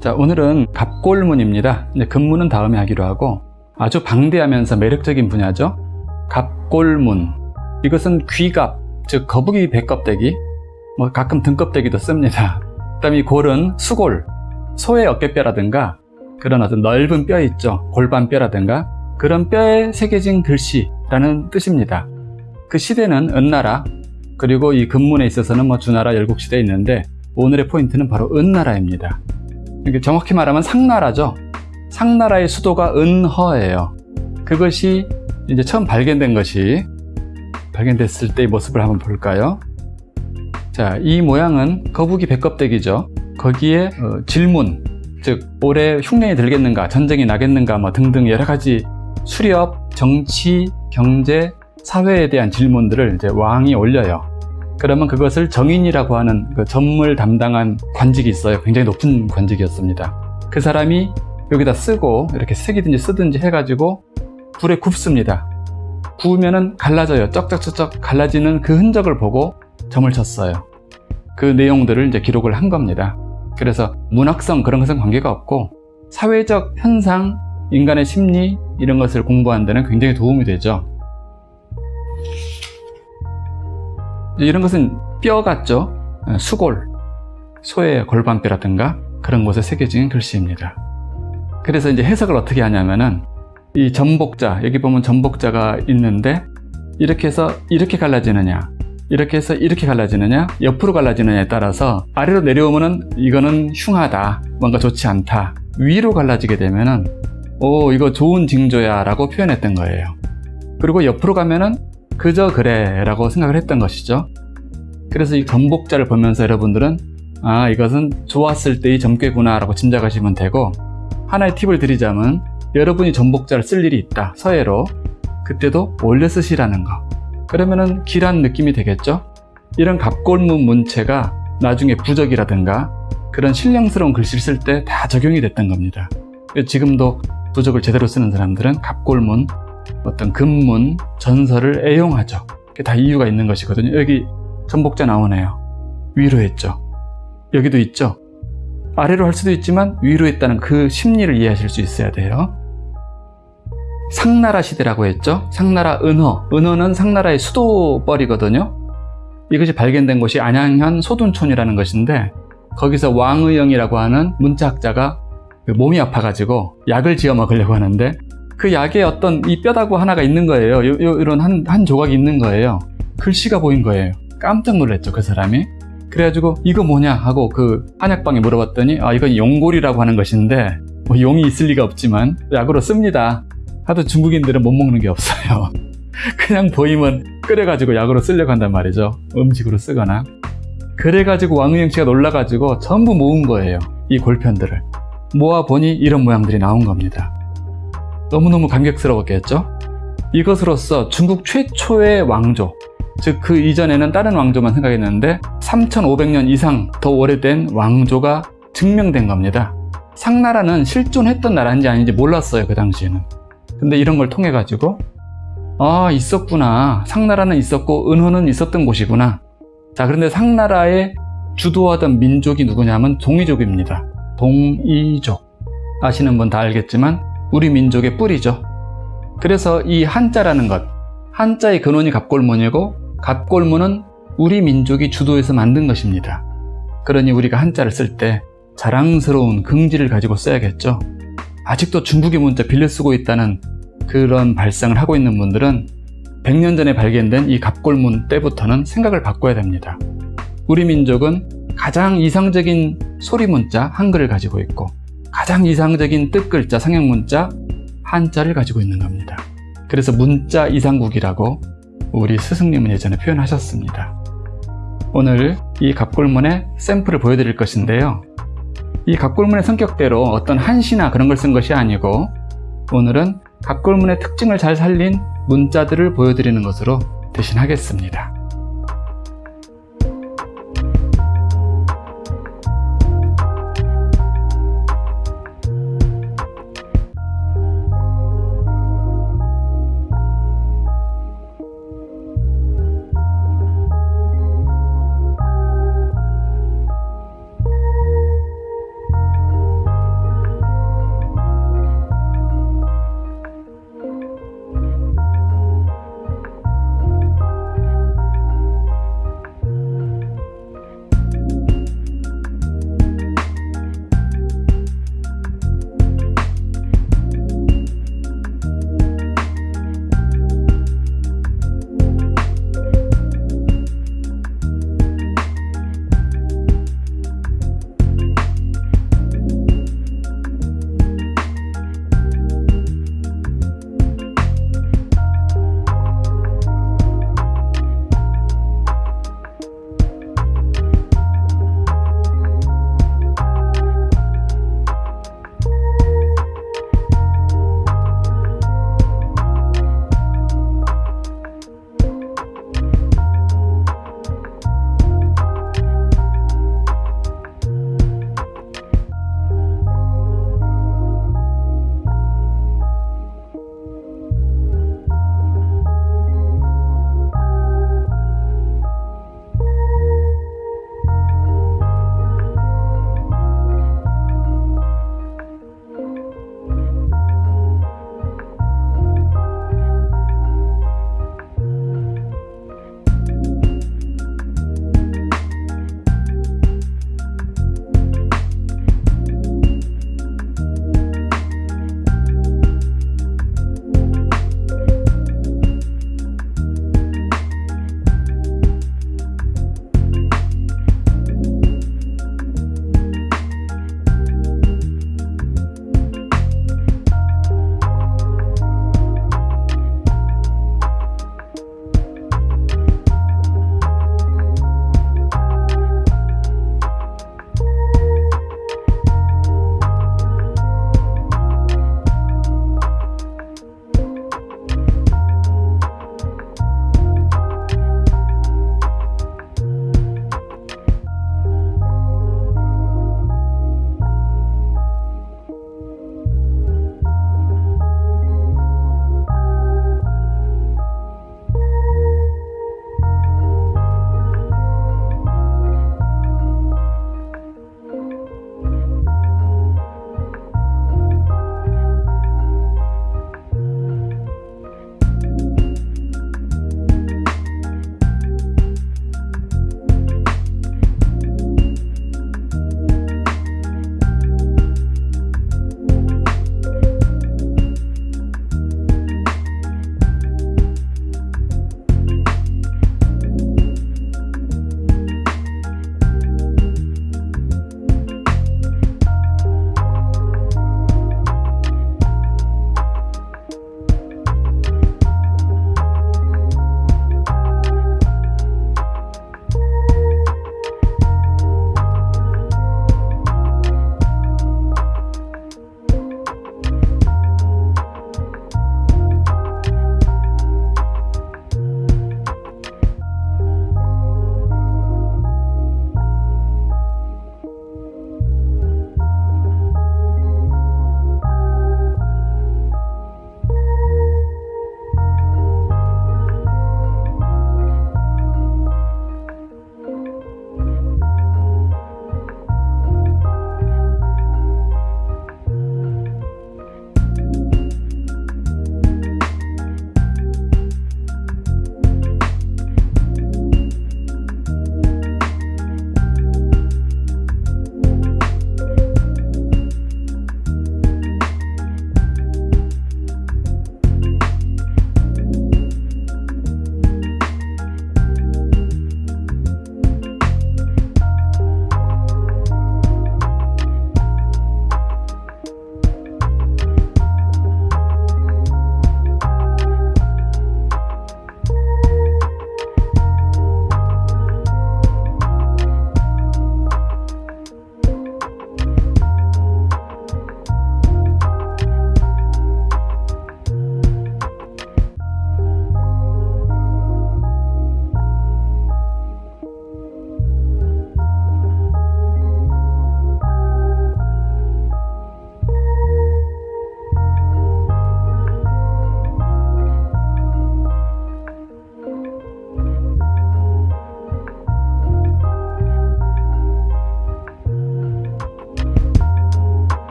자 오늘은 갑골문입니다. 근문은 다음에 하기로 하고 아주 방대하면서 매력적인 분야죠. 갑골문. 이것은 귀갑 즉 거북이 배껍데기 뭐 가끔 등껍데기도 씁니다. 그 다음에 이 골은 수골 소의 어깨뼈라든가 그런 어떤 넓은 뼈 있죠. 골반뼈라든가 그런 뼈에 새겨진 글씨라는 뜻입니다. 그 시대는 은나라 그리고 이 근문에 있어서는 뭐 주나라 열국시대에 있는데 오늘의 포인트는 바로 은나라입니다 정확히 말하면 상나라죠. 상나라의 수도가 은허예요. 그것이 이제 처음 발견된 것이 발견됐을 때의 모습을 한번 볼까요? 자, 이 모양은 거북이 배껍데기죠. 거기에 어, 질문 즉 올해 흉년이 들겠는가 전쟁이 나겠는가 뭐 등등 여러 가지 수렵, 정치, 경제, 사회에 대한 질문들을 이제 왕이 올려요 그러면 그것을 정인이라고 하는 그 전물 담당한 관직이 있어요. 굉장히 높은 관직이었습니다. 그 사람이 여기다 쓰고 이렇게 색이든지 쓰든지 해가지고 불에 굽습니다. 구우면은 갈라져요. 쩍쩍쩍쩍 갈라지는 그 흔적을 보고 점을 쳤어요. 그 내용들을 이제 기록을 한 겁니다. 그래서 문학성 그런 것은 관계가 없고 사회적 현상 인간의 심리 이런 것을 공부하는 데는 굉장히 도움이 되죠 이런 것은 뼈 같죠? 어, 수골 소의 골반뼈라든가 그런 곳에 새겨진 글씨입니다. 그래서 이제 해석을 어떻게 하냐면은 이 전복자 여기 보면 전복자가 있는데 이렇게 해서 이렇게 갈라지느냐 이렇게 해서 이렇게 갈라지느냐 옆으로 갈라지느냐에 따라서 아래로 내려오면은 이거는 흉하다 뭔가 좋지 않다 위로 갈라지게 되면은 오 이거 좋은 징조야 라고 표현했던 거예요. 그리고 옆으로 가면은 그저 그래 라고 생각을 했던 것이죠. 그래서 이 전복자를 보면서 여러분들은 아 이것은 좋았을 때의 점괘구나 라고 짐작하시면 되고 하나의 팁을 드리자면 여러분이 전복자를 쓸 일이 있다. 서예로 그때도 올려 쓰시라는 거. 그러면은 길한 느낌이 되겠죠? 이런 갑골문 문체가 나중에 부적이라든가 그런 신령스러운 글씨를 쓸 때 다 적용이 됐던 겁니다. 지금도 부적을 제대로 쓰는 사람들은 갑골문 어떤 근문, 전설을 애용하죠. 다 이유가 있는 것이거든요. 여기 전복자 나오네요. 위로 했죠. 여기도 있죠. 아래로 할 수도 있지만 위로 했다는 그 심리를 이해하실 수 있어야 돼요. 상나라 시대라고 했죠. 상나라 은허. 은허는 상나라의 수도벌이거든요. 이것이 발견된 곳이 안양현 소둔촌이라는 것인데 거기서 왕의영이라고 하는 문자학자가 몸이 아파가지고 약을 지어 먹으려고 하는데 그 약에 어떤 이 뼈다구 하나가 있는 거예요. 요, 요, 이런 한, 한 조각이 있는 거예요. 글씨가 보인 거예요. 깜짝 놀랐죠 그 사람이. 그래가지고 이거 뭐냐 하고 그 한약방에 물어봤더니 아 이건 용골이라고 하는 것인데 뭐 용이 있을 리가 없지만 약으로 씁니다. 하도 중국인들은 못 먹는 게 없어요. 그냥 보이면 끓여가지고 약으로 쓰려고 한단 말이죠. 음식으로 쓰거나. 그래가지고 왕의영 씨가 놀라가지고 전부 모은 거예요 이 골편들을. 모아보니 이런 모양들이 나온 겁니다 너무너무 감격스러웠겠죠? 이것으로서 중국 최초의 왕조 즉 그 이전에는 다른 왕조만 생각했는데 3500년 이상 더 오래된 왕조가 증명된 겁니다. 상나라는 실존했던 나라인지 아닌지 몰랐어요 그 당시에는. 근데 이런 걸 통해 가지고 아 있었구나. 상나라는 있었고 은호는 있었던 곳이구나. 자 그런데 상나라의 주도하던 민족이 누구냐면 동이족입니다. 동이족. 아시는 분 다 알겠지만 우리 민족의 뿌리죠. 그래서 이 한자라는 것 한자의 근원이 갑골문이고 갑골문은 우리 민족이 주도해서 만든 것입니다. 그러니 우리가 한자를 쓸 때 자랑스러운 긍지를 가지고 써야겠죠. 아직도 중국의 문자 빌려 쓰고 있다는 그런 발상을 하고 있는 분들은 100년 전에 발견된 이 갑골문 때부터는 생각을 바꿔야 됩니다. 우리 민족은 가장 이상적인 소리 문자 한글을 가지고 있고 가장 이상적인 뜻글자 상형문자 한자를 가지고 있는 겁니다. 그래서 문자 이상국이라고 우리 스승님은 예전에 표현하셨습니다. 오늘 이 갑골문의 샘플을 보여드릴 것인데요. 이 갑골문의 성격대로 어떤 한시나 그런 걸 쓴 것이 아니고 오늘은 갑골문의 특징을 잘 살린 문자들을 보여드리는 것으로 대신하겠습니다